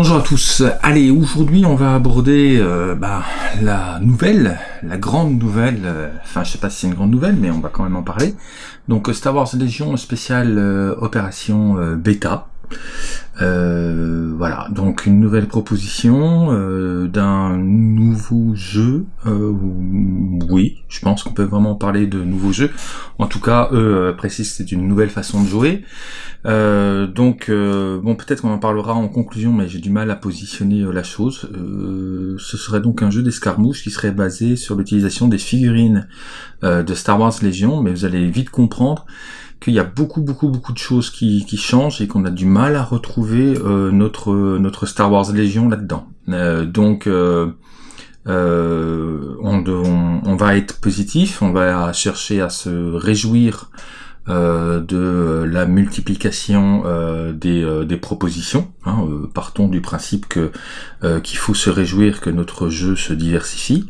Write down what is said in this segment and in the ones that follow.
Bonjour à tous. Allez, aujourd'hui on va aborder euh, bah, la nouvelle, la grande nouvelle. euh, Enfin, je sais pas si c'est une grande nouvelle, mais on va quand même en parler. Donc, euh, Star Wars Légion spéciale euh, opération bêta. Euh, voilà, donc une nouvelle proposition euh, d'un nouveau jeu. Euh, oui, je pense qu'on peut vraiment parler de nouveau jeu. En tout cas, eux précisent c'est une nouvelle façon de jouer. Donc, bon, peut-être qu'on en parlera en conclusion, mais j'ai du mal à positionner la chose. Ce serait donc un jeu d'escarmouche qui serait basé sur l'utilisation des figurines de Star Wars Légion, mais vous allez vite comprendre qu'il y a beaucoup, beaucoup, beaucoup de choses qui, qui changent et qu'on a du mal à retrouver euh, notre notre Star Wars Légion là-dedans. Euh, donc euh, euh, on, on, on va être positif, on va chercher à se réjouir euh, de la multiplication euh, des, des propositions. Hein, partons du principe que qu'il faut se réjouir que notre jeu se diversifie.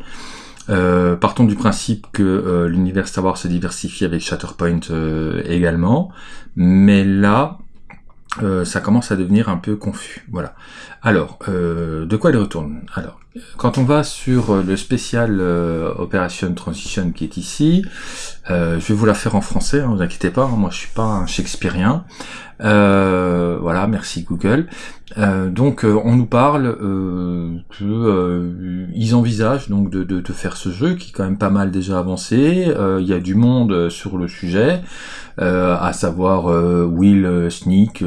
Euh, partons du principe que euh, l'univers Star Wars se diversifie avec Shatterpoint euh, également, mais là, ça commence à devenir un peu confus. Voilà. Alors, euh, de quoi il retourne? Alors, quand on va sur euh, le spécial euh, Operation Transition qui est ici, euh, je vais vous la faire en français, hein, vous inquiétez pas, hein, moi je suis pas un Shakespearean. Euh, voilà, merci Google. Donc on nous parle que ils envisagent donc de, de, de faire ce jeu qui est quand même pas mal déjà avancé. Il y a du monde sur le sujet, à savoir Will Sneak,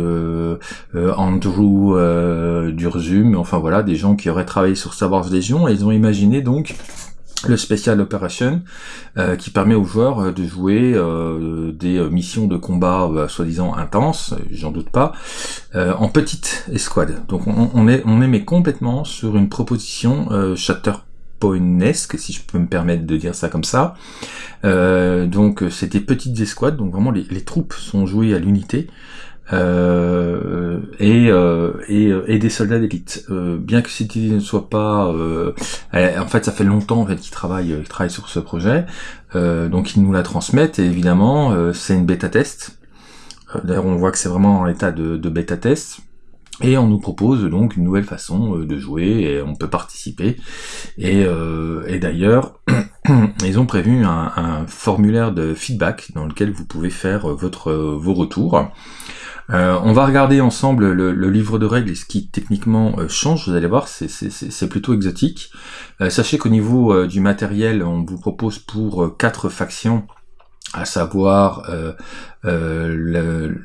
Andrew Enfin voilà des gens qui auraient travaillé sur Star Wars Légion et ils ont imaginé donc le Special Operation euh, qui permet aux joueurs euh, de jouer euh, des missions de combat euh, soi-disant intenses, j'en doute pas, en petite escouade. Donc on, est on est complètement sur une proposition euh, si je peux me permettre de dire ça comme ça. Donc c'est des petites escouades, donc vraiment les troupes sont jouées à l'unité. Euh, et, euh, et, et des soldats d'élite. Euh, bien que cette idée ne soit pas, euh, en fait, ça fait longtemps qu'ils travaillent, qu'ils travaillent sur ce projet, euh, donc ils nous la transmettent. Et évidemment, euh, c'est une bêta test. Euh, D'ailleurs, on voit que c'est vraiment en état de, de bêta test. Et on nous propose donc une nouvelle façon euh, de jouer et on peut participer. Et, euh, et d'ailleurs, ils ont prévu un, un formulaire de feedback dans lequel vous pouvez faire euh, votre euh, vos retours. Euh, on va regarder ensemble le, livre de règles et ce qui techniquement euh, change. Vous allez voir, c'est- plutôt exotique. Euh, sachez qu'au niveau du matériel, on vous propose pour quatre factions, à savoir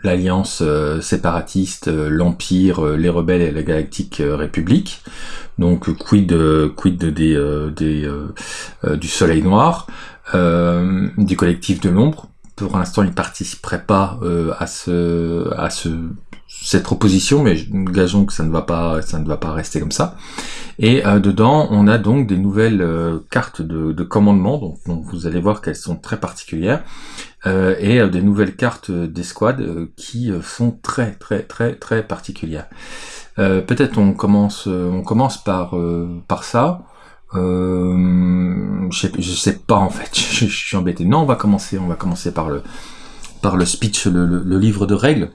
l'alliance séparatiste, l'empire, les rebelles et la galactique république. Donc quid quid des, du Soleil Noir, du collectif de l'ombre. Pour l'instant, ils participeraient pas euh, à ce à ce cette proposition, mais gageons que ça ne va pas ça ne va pas rester comme ça. Et euh, dedans, on a donc des nouvelles euh, cartes de, de commandement, donc, vous allez voir qu'elles sont très particulières, euh, et euh, des nouvelles cartes d'escouade euh, qui sont très très très très particulières. Peut-être on commence on commence par par ça. Euh, je, sais, sais pas en fait, je, suis embêté. Non, on va commencer on va commencer par le par le speech, le, le- le livre de règles.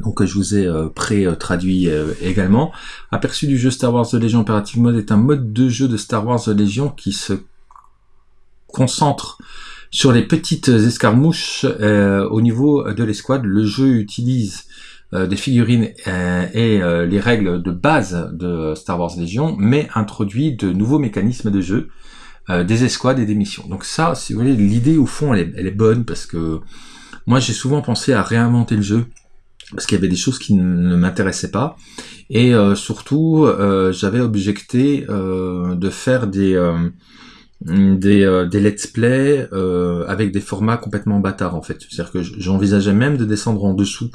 Donc je vous ai euh, pré-traduit euh, également. Aperçu du jeu Star Wars The Legion Imperative Mode est un mode de jeu de Star Wars The Legion qui se concentre sur les petites escarmouches euh, au niveau de l'escouade. Le jeu utilise des figurines euh, et euh, les règles de base de Star Wars Legion, mais introduit de nouveaux mécanismes de jeu, euh, des escouades et des missions. Donc ça, si vous voulez, l'idée au fond, elle est, elle est bonne parce que moi j'ai souvent pensé à réinventer le jeu parce qu'il y avait des choses qui ne m'intéressaient pas et euh, surtout euh, j'avais objecté euh, de faire des euh, des, euh, des let's play euh, avec des formats complètement bâtards en fait. C'est-à-dire que j'envisageais même de descendre en dessous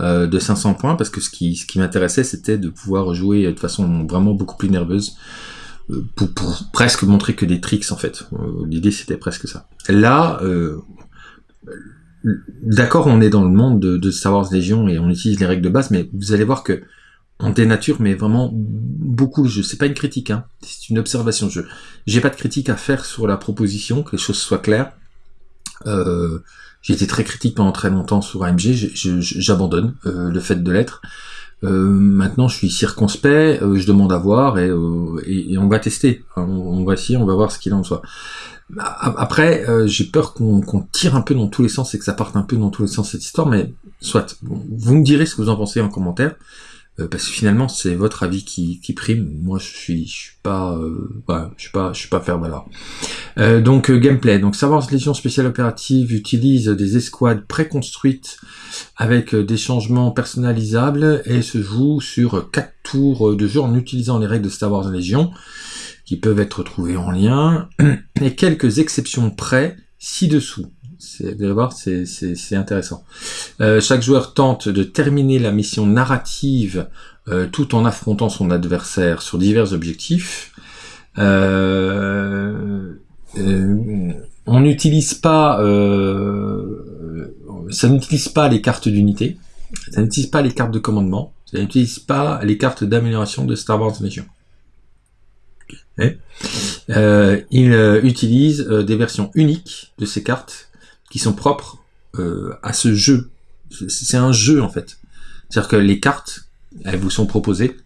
euh, de 500 points parce que ce qui, ce qui m'intéressait c'était de pouvoir jouer de façon vraiment beaucoup plus nerveuse euh, pour, pour presque montrer que des tricks en fait. Euh, L'idée c'était presque ça. Là, euh, d'accord, on est dans le monde de, de Star Wars Légion et on utilise les règles de base, mais vous allez voir que on dénature mais vraiment beaucoup le jeu. C'est pas une critique, hein. c'est une observation jeu. J'ai pas de critique à faire sur la proposition, que les choses soient claires. Euh, j'ai été très critique pendant très longtemps sur AMG, j'abandonne euh, le fait de l'être. maintenant, je suis circonspect, je demande à voir et, et, on va tester. On, va essayer, on va voir ce qu'il en soit. Après, j'ai peur qu'on tire un peu dans tous les sens et que ça parte un peu dans tous les sens cette histoire, mais soit. Vous me direz ce que vous en pensez en commentaire. Euh, parce que finalement c'est votre avis qui, qui, prime. Moi je suis je suis pas euh, je suis pas je suis pas faire valoir. Euh, donc euh, gameplay. Donc Savoir Légion spéciale opérative utilise des escouades préconstruites avec des changements personnalisables et se joue sur quatre tours de jeu en utilisant les règles de Star Wars Légion qui peuvent être trouvées en lien et quelques exceptions près ci-dessous. Vous allez voir, c'est intéressant. Euh, chaque joueur tente de terminer la mission narrative euh, tout en affrontant son adversaire sur divers objectifs. Euh, on n'utilise pas, ça n'utilise pas les cartes d'unité, ça n'utilise pas les cartes de commandement, ça n'utilise pas les cartes d'amélioration de Star Wars Legion. il utilise des versions uniques de ces cartes qui sont propres euh, à ce jeu. C'est un jeu en fait. C'est-à-dire que les cartes, elles vous sont proposées.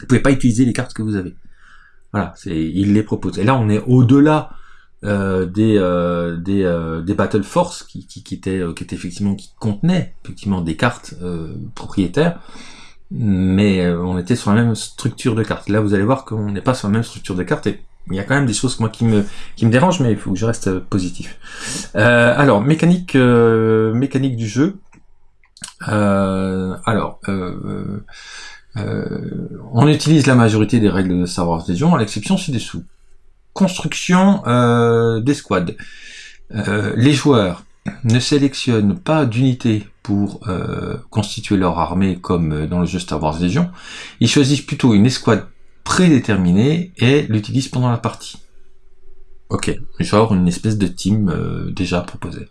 Vous pouvez pas utiliser les cartes que vous avez. Voilà, il les propose. Et là, on est au-delà euh, des euh, des, battle force qui, qui, qui étaient qui effectivement qui contenaient effectivement des cartes propriétaires, mais on était sur la même structure de cartes. Là, vous allez voir qu'on n'est pas sur la même structure de cartes il y a quand même des choses moi qui me qui me dérangent, mais il faut que je reste positif. Euh, alors mécanique euh, mécanique du jeu. Euh, alors on utilise la majorité des règles de savoir Légion, à l'exception ci-dessous. Construction des squads. les joueurs ne sélectionnent pas d'unités pour constituer leur armée comme dans le jeu Star Wars Légion. Ils choisissent plutôt une escouade prédéterminé et l'utilise pendant la partie. Ok, genre une espèce de team euh, déjà proposé.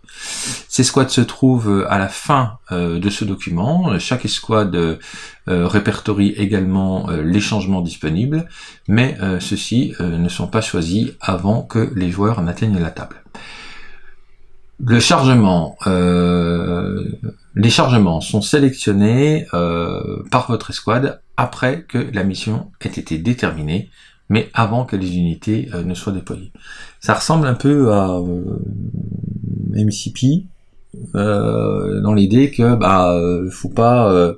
Ces squads se trouvent euh, à la fin euh, de ce document. Chaque escouade répertorie également les changements disponibles, mais ceux-ci ne sont pas choisis avant que les joueurs n'atteignent la table. Le chargement, les chargements sont sélectionnés par votre escouade après que la mission ait été déterminée, mais avant que les unités euh, ne soient déployées. Ça ressemble un peu à euh, MCP, euh, dans l'idée que bah faut pas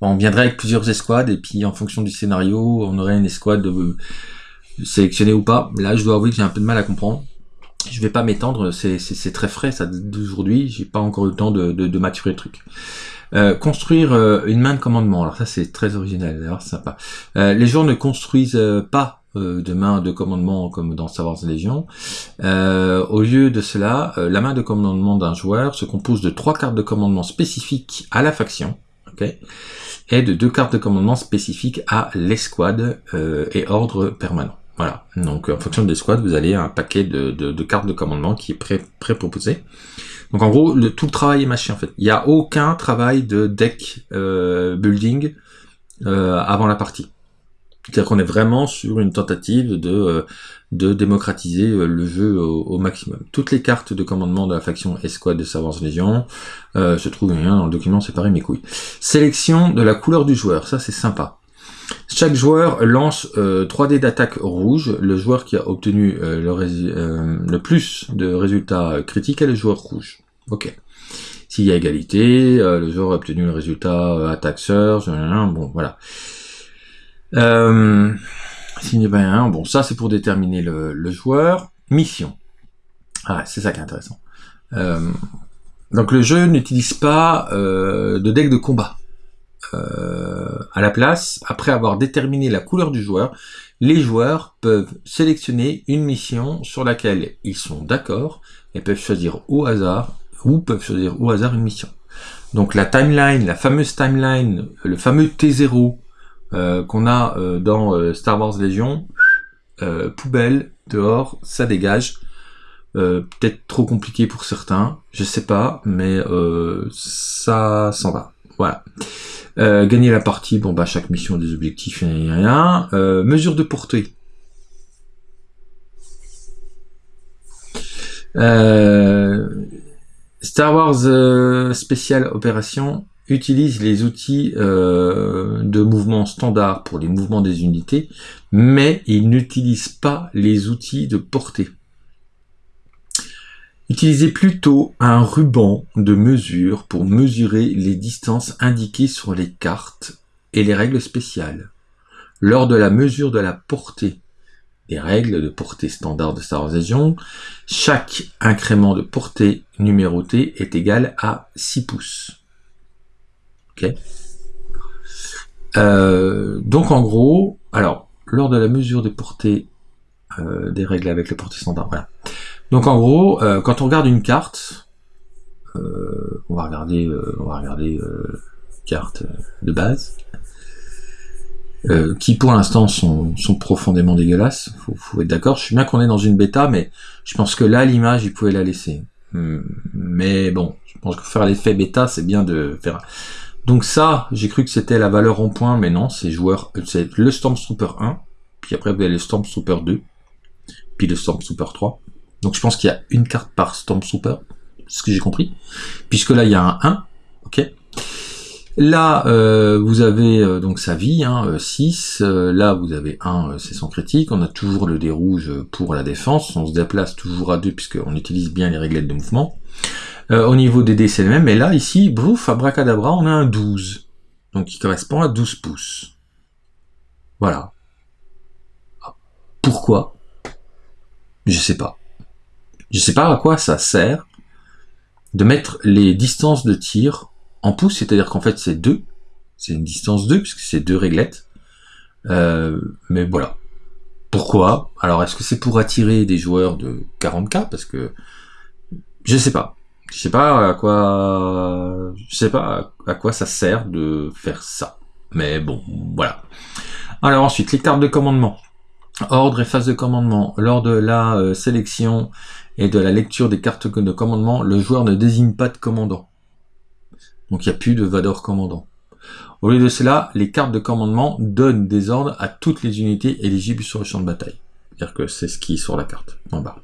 on viendrait avec plusieurs escouades et puis en fonction du scénario on aurait une escouade sélectionnée ou pas. Là je dois avouer que j'ai un peu de mal à comprendre. Je vais pas m'étendre c'est très frais ça d'aujourd'hui. J'ai pas encore eu le temps de, de, de maturer le truc euh, construire euh, une main de commandement. Alors ça c'est très original, d'ailleurs sympa. Euh, les joueurs ne construisent pas de main de commandement comme dans Star Wars Légion. au lieu de cela, la main de commandement d'un joueur se compose de trois cartes de commandement spécifiques à la faction, ok, et de deux cartes de commandement spécifiques à l'escouade et ordre permanent. Voilà. Donc en fonction de l'escouade, vous allez un paquet de, de, de, cartes de commandement qui est pré, pré proposé. Donc en gros, le, tout le travail est mâché en fait. Il n'y a aucun travail de deck euh, building euh, avant la partie. C'est-à-dire qu'on est vraiment sur une tentative de, euh, de démocratiser le jeu au, maximum. Toutes les cartes de commandement de la faction Escouade de Savants Légion se trouvent bien dans le document séparé mes couilles. Sélection de la couleur du joueur, ça c'est sympa. Chaque joueur lance 3 dés d'attaque rouge. Le joueur qui a obtenu le, le, plus de résultats critiques est le joueur rouge. Ok. S'il y a égalité, euh, le joueur a obtenu le résultat euh, bon voilà. Euh, a pas bon ça c'est pour déterminer le, joueur. Mission. Ah, c'est ça qui est intéressant. Euh, donc le jeu n'utilise pas de deck de combat. à la place, après avoir déterminé la couleur du joueur, les joueurs peuvent sélectionner une mission sur laquelle ils sont d'accord et peuvent choisir au hasard ou peuvent choisir au hasard une mission. Donc la timeline, la fameuse timeline, le fameux T0 euh, qu'on a euh, dans euh, Star Wars Légion, poubelle, dehors, ça dégage. Peut-être trop compliqué pour certains, je sais pas, mais ça s'en va. Voilà. gagner la partie, bon bah chaque mission des objectifs, rien. mesure de portée. Star Wars euh, Special Opération utilise les outils euh, de mouvement standard pour les mouvements des unités, mais il n'utilise pas les outils de portée. Utilisez plutôt un ruban de mesure pour mesurer les distances indiquées sur les cartes et les règles spéciales. Lors de la mesure de la portée règles de portée standard de Star Wars Legion, chaque incrément de portée numéroté est égal à 6 pouces. Ok euh, Donc en gros, alors, lors de la mesure des portées euh, des règles avec le portée standard, voilà. Donc en gros, euh, quand on regarde une carte, on va regarder, on va regarder carte de base. Euh, qui pour l'instant sont, sont, profondément dégueulasses. Faut, faut être d'accord. Je suis bien qu'on est dans une bêta, mais je pense que là, l'image, il pouvait la laisser. Hmm, mais bon, je pense que faire l'effet bêta, c'est bien de faire. Donc ça, j'ai cru que c'était la valeur en point, mais non, c'est joueur, c'est le Stormtrooper 1, puis après vous avez le Stormtrooper 2, puis le Stormtrooper 3. Donc je pense qu'il y a une carte par Stormtrooper, c'est ce que j'ai compris, puisque là il y a un 1, ok. Là, euh, vous avez euh, donc sa vie, hein, 6. Euh, là, vous avez 1, c'est son critique. On a toujours le dé rouge pour la défense. On se déplace toujours à 2 puisqu'on utilise bien les réglettes de mouvement. au niveau des dés, c'est le même. Mais là, ici, bouf, abracadabra, on a un 12. Donc, qui correspond à 12 pouces. Voilà. Pourquoi? Je sais pas. Je sais pas à quoi ça sert de mettre les distances de tir en pouces, c'est-à-dire qu'en fait c'est 2, c'est une distance 2, puisque c'est deux réglettes. Euh, mais voilà. Pourquoi? Alors est-ce que c'est pour attirer des joueurs de 40k Parce que je sais pas. Je sais pas à quoi je sais pas à quoi ça sert de faire ça. Mais bon, voilà. Alors ensuite, les cartes de commandement. Ordre et phase de commandement. Lors de la euh, sélection et de la lecture des cartes de commandement, le joueur ne désigne pas de commandant. Donc il n'y a plus de Vador commandant. Au lieu de cela, les cartes de commandement donnent des ordres à toutes les unités éligibles sur le champ de bataille. C'est-à-dire que c'est ce qui est sur la carte, en bas.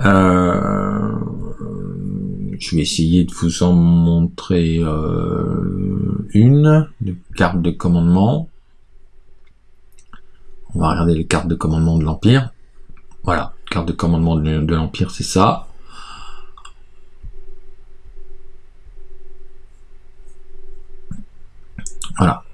Euh, je vais essayer de vous en montrer euh, une, carte de commandement. On va regarder les cartes de commandement de l'Empire. Voilà, carte de commandement de l'Empire, c'est ça. Voilà.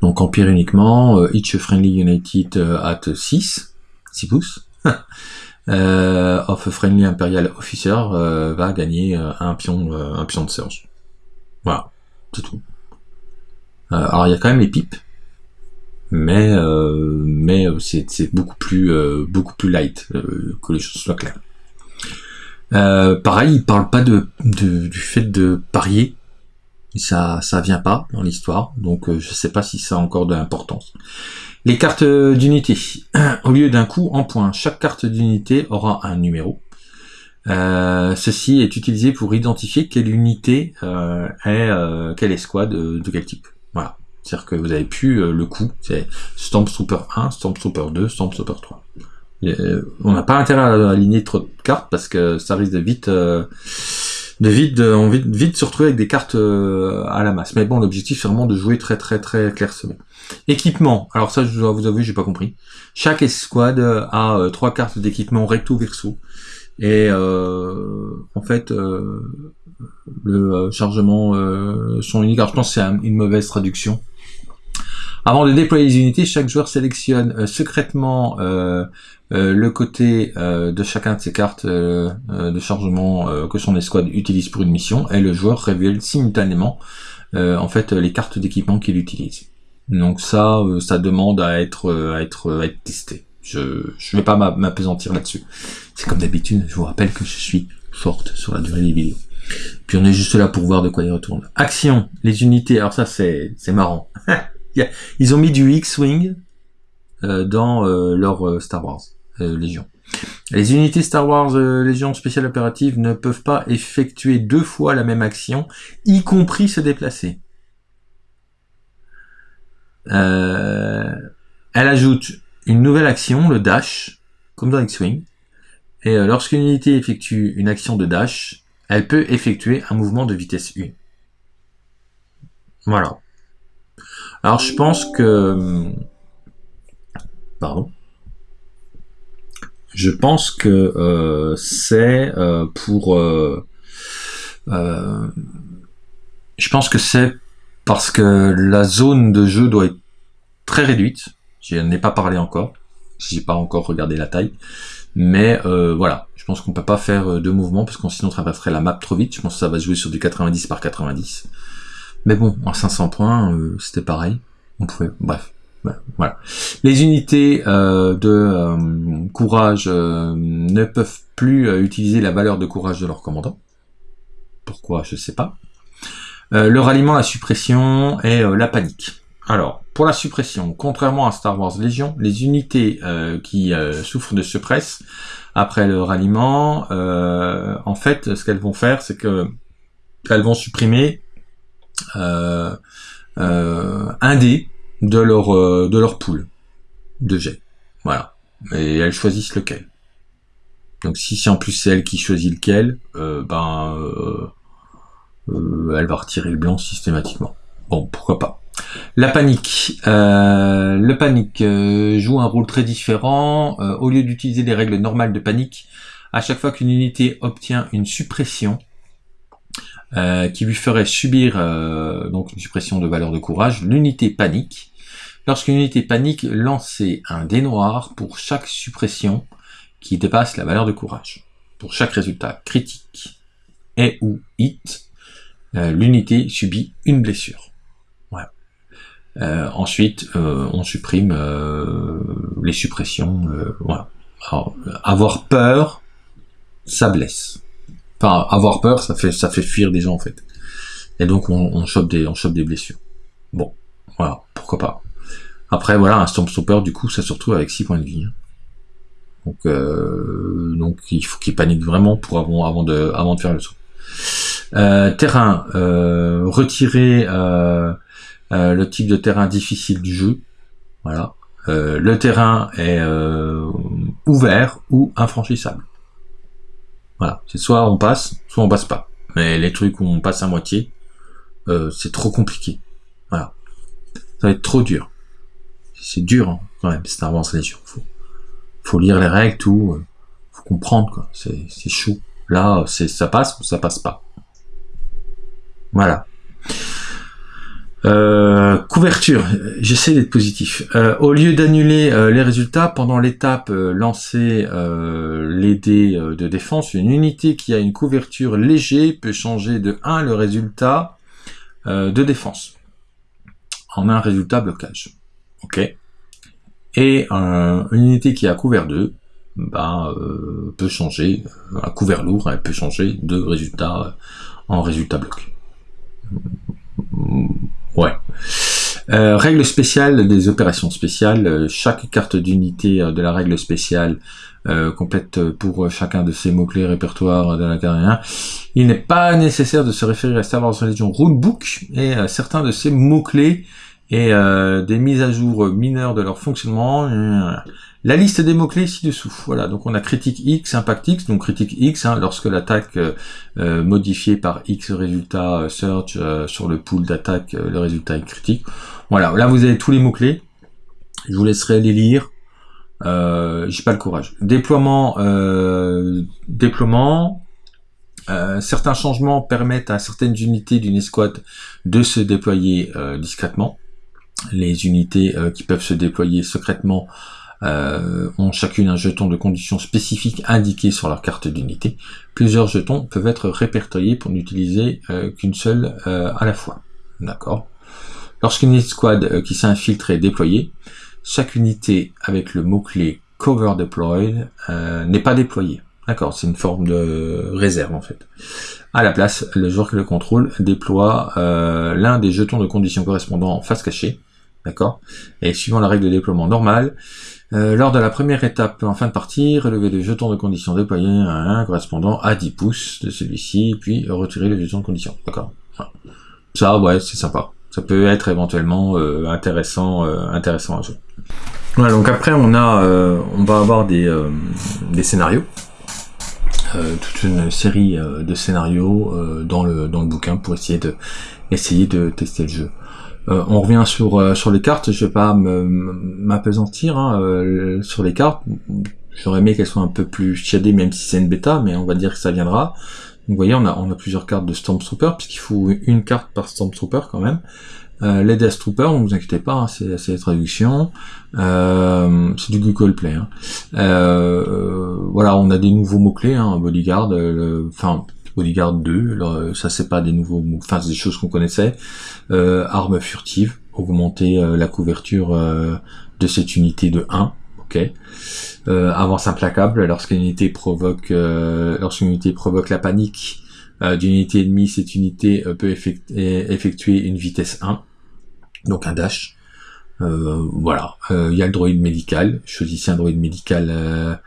Donc Empire uniquement, euh, Each Friendly United euh, at 6, 6 pouces. euh, of Friendly Imperial Officer euh, va gagner un pion, un pion de surge. Voilà, c'est tout. alors il y a quand même les pipes, mais mais c'est beaucoup plus beaucoup plus light que les choses soient claires. pareil, il parle pas de, du fait de parier ça ça vient pas dans l'histoire, donc euh, je sais pas si ça a encore de l'importance. Les cartes d'unité. Au lieu d'un coup en point, chaque carte d'unité aura un numéro. Euh, ceci est utilisé pour identifier quelle unité euh, est quelle escouade de, de quel type. Voilà. C'est-à-dire que vous avez plus le coup, c'est Stormtrooper 1, Stormtrooper 2, Stormtrooper 3. on n'a pas intérêt à aligner trop de cartes parce que ça risque de vite de vite, on vite, vite se retrouver avec des cartes euh, à la masse. Mais bon, l'objectif c'est vraiment de jouer très très très clairsemé. Équipement. Alors ça, je dois vous avouer, j'ai pas compris. Chaque escouade a euh, trois cartes d'équipement recto verso. Et euh, en fait, le chargement sont uniques. Alors je pense que c'est une mauvaise traduction. Avant de déployer les unités, chaque joueur sélectionne secrètement euh, le côté euh, de chacun de ces cartes euh, de chargement que son escouade utilise pour une mission et le joueur révèle simultanément en fait les cartes d'équipement qu'il utilise. Donc ça, ça demande à être, à être, à être testé. Je ne vais pas m'apesantir là-dessus. C'est comme d'habitude, je vous rappelle que je suis forte sur la durée des vidéos. Puis on est juste là pour voir de quoi il retourne. Action, les unités, alors ça c'est marrant. Ils ont mis du X-Wing dans leur Star Wars. Euh. Les unités Star Wars euh, Légion spéciale opérative ne peuvent pas effectuer deux fois la même action, y compris se déplacer. Euh, elle ajoute une nouvelle action, le dash, comme dans X-Wing. Et lorsqu'une unité effectue une action de dash, elle peut effectuer un mouvement de vitesse 1. Voilà. Alors je pense que... Pardon. Je pense que euh, c'est euh, pour... Euh, je pense que c'est parce que la zone de jeu doit être très réduite. Je n'ai pas parlé encore. J'ai pas encore regardé la taille. Mais voilà, je pense qu'on peut pas faire deux mouvements parce qu'on sinon traverserait la map trop vite. Je pense que ça va jouer sur du 90 par 90. Mais bon, en 500 points, c'était pareil. On pouvait, bref. Les unités euh, de euh, courage euh, ne peuvent plus utiliser la valeur de courage de leur commandant. Pourquoi? Je sais pas. le ralliement, la suppression et la panique. Alors, pour la suppression, contrairement à Star Wars Légion, les unités qui souffrent de suppresse après le ralliement, en fait, ce qu'elles vont faire, c'est que elles vont supprimer un dé de leur euh, de leur poule de jet. Voilà. Et elles choisissent lequel. Donc si c'est en plus c'est elle qui choisit lequel, euh, ben euh, elle va retirer le blanc systématiquement. Bon, pourquoi pas. La panique. le panique joue un rôle très différent. au lieu d'utiliser les règles normales de panique, à chaque fois qu'une unité obtient une suppression, qui lui ferait subir donc une suppression de valeur de courage, l'unité panique Lorsqu'une unité panique, lancez un dé noir pour chaque suppression qui dépasse la valeur de courage. Pour chaque résultat critique et ou hit, euh, l'unité subit une blessure. Euh, ensuite, euh, on supprime les suppressions. avoir peur, ça blesse. Enfin, avoir peur, ça fait ça fait fuir des gens en fait. Et donc on, on chope des on chope des blessures. Bon, voilà, pourquoi pas. Après, voilà, un Stormstopper, du coup, ça se retrouve avec 6 points de vie. Hein. Donc, euh, donc il faut qu'il panique vraiment pour avant, avant, de, avant de faire le saut. Euh, terrain, euh, retirer euh, euh, le type de terrain difficile du jeu. Voilà. Le terrain est ouvert ou infranchissable. Voilà. C'est soit on passe, soit on passe pas. Mais les trucs où on passe à moitié, c'est trop compliqué. Voilà. Ça va être trop dur c'est dur hein, quand même Star Wars Legion. Faut, faut lire les règles, tout, euh, faut comprendre quoi. C'est, c'est chaud. Là, c'est ça passe ou ça passe pas. Voilà. Euh, couverture, j'essaie d'être positif. Euh, au lieu d'annuler les résultats, pendant l'étape lancer les dés de défense, une unité qui a une couverture léger peut changer de 1 le résultat de défense en un résultat blocage. Ok. Et une unité qui a couvert 2 bah, euh, peut changer, euh, un couvert lourd, elle peut changer de résultat euh, en résultat bloc. Ouais. Euh, règle spéciale des opérations spéciales. Chaque carte d'unité de la règle spéciale complète pour chacun de ces mots-clés répertoire de la carrière. Il n'est pas nécessaire de se référer à Star Wars Religion Rulebook et certains de ces mots-clés et euh, des mises à jour mineures de leur fonctionnement. Euh, la liste des mots-clés ci-dessous. Voilà, donc on a critique X, impact X, donc critique X, hein, lorsque l'attaque euh, modifiée par X résultat search sur le pool d'attaque, le résultat est critique. Voilà, là vous avez tous les mots-clés. Je vous laisserai les lire. Euh, J'ai pas le courage. Déploiement, déploiement. certains changements permettent à certaines unités d'une escouade de se déployer discrètement les unités euh, qui peuvent se déployer secrètement euh, ont chacune un jeton de conditions spécifiques indiqué sur leur carte d'unité. Plusieurs jetons peuvent être répertoriés pour n'utiliser euh, qu'une seule à la fois. D'accord? Lorsqu'une escouade qui s'infiltre est déployée, chaque unité avec le mot-clé Cover Deployed n'est pas déployée. D'accord, c'est une forme de réserve en fait. À la place, le joueur qui le contrôle déploie l'un des jetons de conditions correspondant en face cachée, D'accord Et suivant la règle de déploiement normale, euh, lors de la première étape en fin de partie, relever le jeton de condition déployé à un correspondant à 10 pouces de celui-ci, puis retirer le jeton de condition. D'accord Ça, ouais, c'est sympa. Ça peut être éventuellement euh, intéressant, euh, intéressant à jouer. Voilà, donc après on a, on va avoir des, des scénarios. toute une série de scénarios dans le dans le bouquin pour essayer de essayer de tester le jeu. on revient sur sur les cartes. Je vais pas m'apesantir hein, sur les cartes. J'aurais aimé qu'elles soient un peu plus chiadées, même si c'est une bêta, mais on va dire que ça viendra. Vous voyez, on a, on a plusieurs cartes de Stormtrooper, puisqu'il faut une carte par Stormtrooper quand même. Euh, les Death Troopers, ne vous inquiétez pas, hein, c'est la traduction. Euh, c'est du Google Play. Hein. Euh, voilà, on a des nouveaux mots-clés, hein, Bodyguard, enfin Bodyguard 2, ça c'est pas des nouveaux mots, enfin c'est des choses qu'on connaissait. arme furtive, augmenter la couverture de cette unité de 1, Euh, avance implacable lorsqu'une unité provoque euh, lorsqu'une unité provoque la panique euh, d'une unité ennemie, cette unité peut effectuer une vitesse 1, donc un dash. voilà, il y a le droïde médical. Choisissez un droïde médical.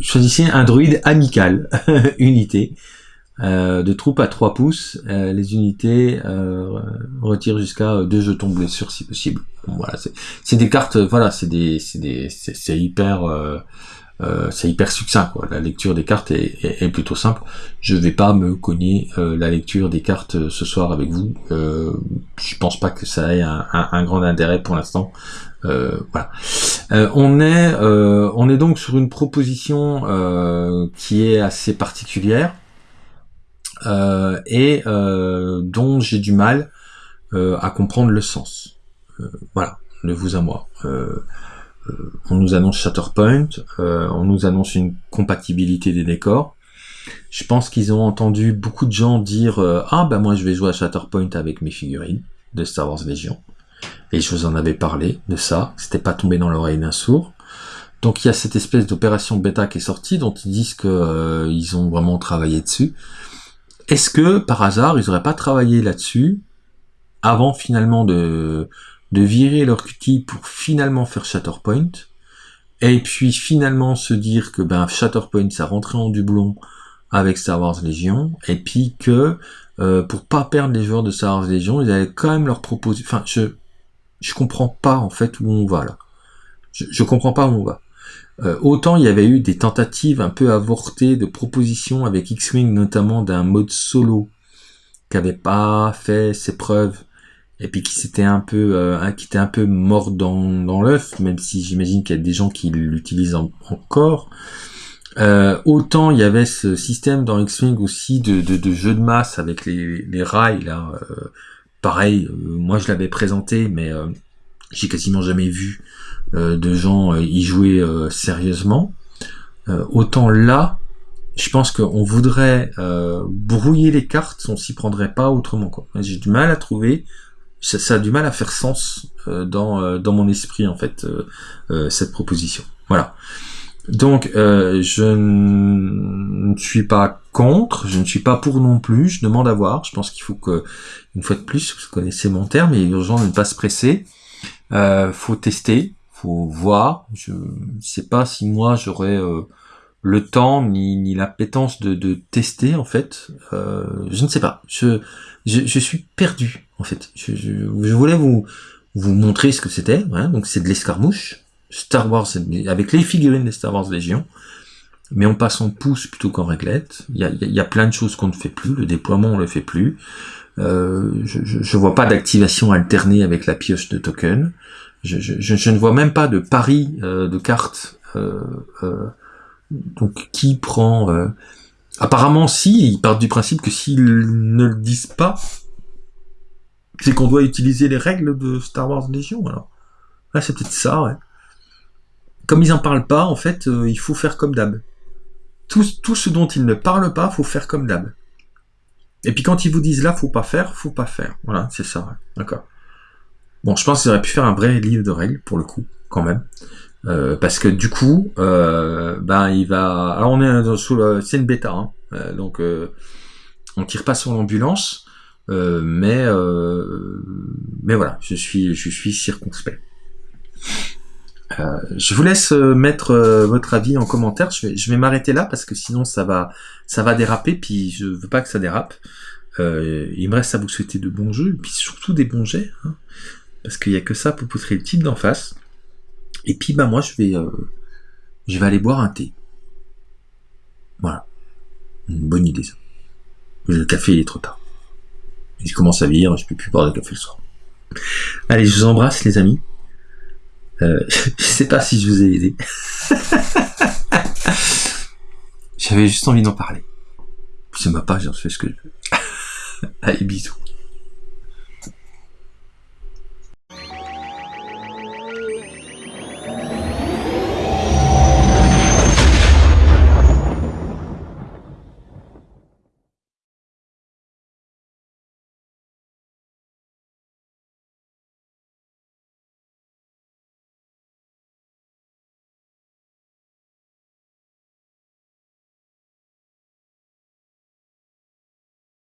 choisissez un droïde amical unité. Euh, de troupes à 3 pouces, euh, les unités euh, retirent jusqu'à 2 jetons blessures si possible. voilà, c'est des cartes, voilà, c'est des, c'est des, c'est hyper, c'est hyper succinct. Quoi. La lecture des cartes est, plutôt simple. Je vais pas me cogner la lecture des cartes ce soir avec vous. je pense pas que ça ait un grand intérêt pour l'instant. voilà. on est, on est donc sur une proposition qui est assez particulière. Euh, et euh, dont j'ai du mal euh, à comprendre le sens. voilà, de vous à moi. on nous annonce Shatterpoint, on nous annonce une compatibilité des décors. Je pense qu'ils ont entendu beaucoup de gens dire ah ben moi je vais jouer à Shatterpoint avec mes figurines de Star Wars Legion. Et je vous en avais parlé de ça, c'était pas tombé dans l'oreille d'un sourd. Donc il y a cette espèce d'opération bêta qui est sortie, dont ils disent que ils ont vraiment travaillé dessus. Est-ce que, par hasard, ils n'auraient pas travaillé là-dessus avant finalement de, virer leur cutie pour finalement faire Shatterpoint et puis finalement se dire que ben Shatterpoint ça rentrait en doublon avec Star Wars Legion et puis que euh, pour pas perdre les joueurs de Star Wars Legion ils allaient quand même leur proposer enfin je je comprends pas en fait où on va là. Je, je comprends pas où on va euh, autant il y avait eu des tentatives un peu avortées de propositions avec X-Wing, notamment d'un mode solo qui avait pas fait ses preuves et puis qui s'était un peu euh, qui était un peu mort dans, dans l'œuf, même si j'imagine qu'il y a des gens qui l'utilisent encore. Euh, autant il y avait ce système dans X-Wing aussi de, de, de, jeu de masse avec les, les rails là. pareil, moi je l'avais présenté, mais j'ai quasiment jamais vu euh, de gens euh, y jouer euh, sérieusement. autant là, je pense qu'on voudrait brouiller les cartes, on s'y prendrait pas autrement. J'ai du mal à trouver, ça, a du mal à faire sens dans, dans mon esprit en fait cette proposition. Voilà. Donc je ne suis pas contre, je ne suis pas pour non plus, je demande à voir. Je pense qu'il faut que, une fois de plus, vous connaissez mon terme, il est urgent de ne pas se presser. Euh, faut tester, faut voir. Je sais pas si moi j'aurais euh, le temps ni, ni l'appétence de, de tester en fait. Euh, je ne sais pas. Je, je, suis perdu en fait. Je, je, voulais vous vous montrer ce que c'était. donc c'est de l'escarmouche. Star Wars avec les figurines des Star Wars Légion. Mais on passe en pouce plutôt qu'en réglette. Il y a, y a, plein de choses qu'on ne fait plus. Le déploiement on le fait plus. Euh, je, je, vois pas d'activation alternée avec la pioche de token. Je, ne vois même pas de pari euh, de cartes. Euh, donc qui prend Apparemment, si ils partent du principe que s'ils ne le disent pas, c'est qu'on doit utiliser les règles de Star Wars Légion. Alors, c'est peut-être ça. Ouais. Comme ils en parlent pas, en fait, il faut faire comme d'hab. Tout, tout ce dont ils ne parlent pas, faut faire comme d'hab. Et puis quand ils vous disent là, faut pas faire, faut pas faire. Voilà, c'est ça. D'accord. Bon, je pense qu'ils auraient pu faire un vrai livre de règles pour le coup, quand même. Euh, parce que du coup, euh, ben il va. Alors on est sous le... c'est une bêta, hein. Euh, donc euh, on tire pas sur l'ambulance, euh, mais mais voilà, je suis je suis circonspect. Euh, je vous laisse euh, mettre euh, votre avis en commentaire. Je vais, je vais m'arrêter là parce que sinon ça va, ça va déraper. Puis je veux pas que ça dérape. il me reste à vous souhaiter de bons jeux et puis surtout des bons jets, hein, parce qu'il y a que ça pour poutrer le type d'en face. Et puis bah moi je vais, je vais aller boire un thé. Voilà. Une bonne idée, ça. Le café, il est trop tard. Je commence à vieillir, je peux plus boire de café le soir. Allez, je vous embrasse, les amis. Euh, je sais pas si je vous ai aidé. J'avais juste envie d'en parler. C'est ma page, j'en fais ce que je veux. Allez, bisous.